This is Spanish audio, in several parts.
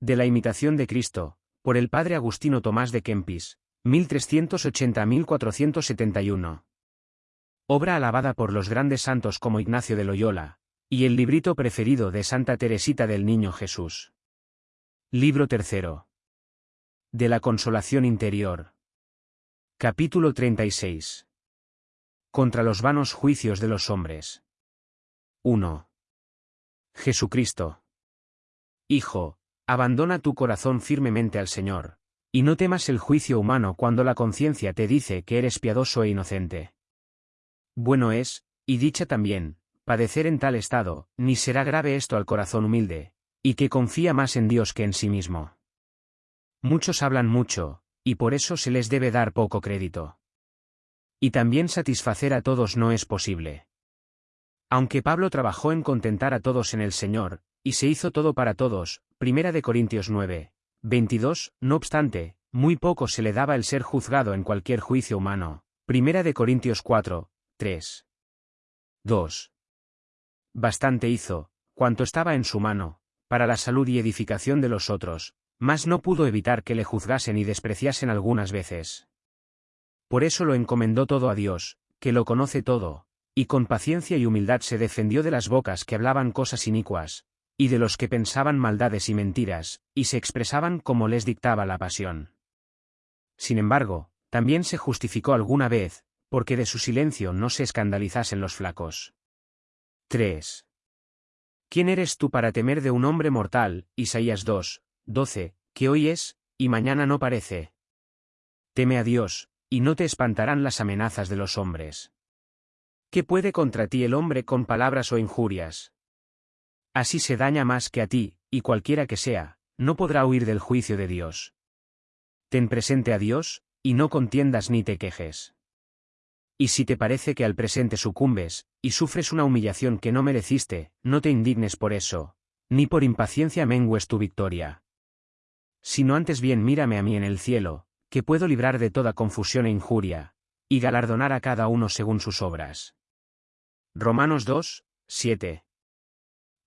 De la imitación de Cristo, por el padre Agustino Tomás de Kempis, 1380-1471. Obra alabada por los grandes santos como Ignacio de Loyola, y el librito preferido de Santa Teresita del Niño Jesús. Libro tercero. De la Consolación Interior. Capítulo 36. Contra los vanos juicios de los hombres. 1. Jesucristo. Hijo, abandona tu corazón firmemente al Señor, y no temas el juicio humano cuando la conciencia te dice que eres piadoso e inocente. Bueno es, y dicha también, padecer en tal estado, ni será grave esto al corazón humilde, y que confía más en Dios que en sí mismo. Muchos hablan mucho, y por eso se les debe dar poco crédito. Y también satisfacer a todos no es posible. Aunque Pablo trabajó en contentar a todos en el Señor, y se hizo todo para todos, Primera de Corintios 9, 22, no obstante, muy poco se le daba el ser juzgado en cualquier juicio humano. Primera de Corintios 4, 3. 2. Bastante hizo, cuanto estaba en su mano, para la salud y edificación de los otros, mas no pudo evitar que le juzgasen y despreciasen algunas veces. Por eso lo encomendó todo a Dios, que lo conoce todo, y con paciencia y humildad se defendió de las bocas que hablaban cosas inicuas, y de los que pensaban maldades y mentiras, y se expresaban como les dictaba la pasión. Sin embargo, también se justificó alguna vez, porque de su silencio no se escandalizasen los flacos. 3. ¿Quién eres tú para temer de un hombre mortal? Isaías 2, 12, que hoy es, y mañana no parece. Teme a Dios, y no te espantarán las amenazas de los hombres. ¿Qué puede contra ti el hombre con palabras o injurias? Así se daña más que a ti, y cualquiera que sea, no podrá huir del juicio de Dios. Ten presente a Dios, y no contiendas ni te quejes. Y si te parece que al presente sucumbes, y sufres una humillación que no mereciste, no te indignes por eso, ni por impaciencia mengues tu victoria. Sino antes bien mírame a mí en el cielo, que puedo librar de toda confusión e injuria, y galardonar a cada uno según sus obras. Romanos 2, 7.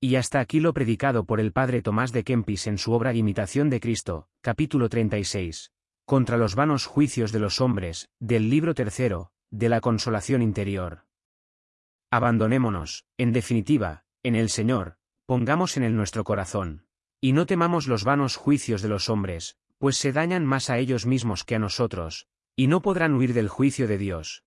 Y hasta aquí lo predicado por el padre Tomás de Kempis en su obra Imitación de Cristo, capítulo 36, contra los vanos juicios de los hombres, del libro tercero, de la consolación interior. Abandonémonos, en definitiva, en el Señor, pongamos en él nuestro corazón, y no temamos los vanos juicios de los hombres, pues se dañan más a ellos mismos que a nosotros, y no podrán huir del juicio de Dios,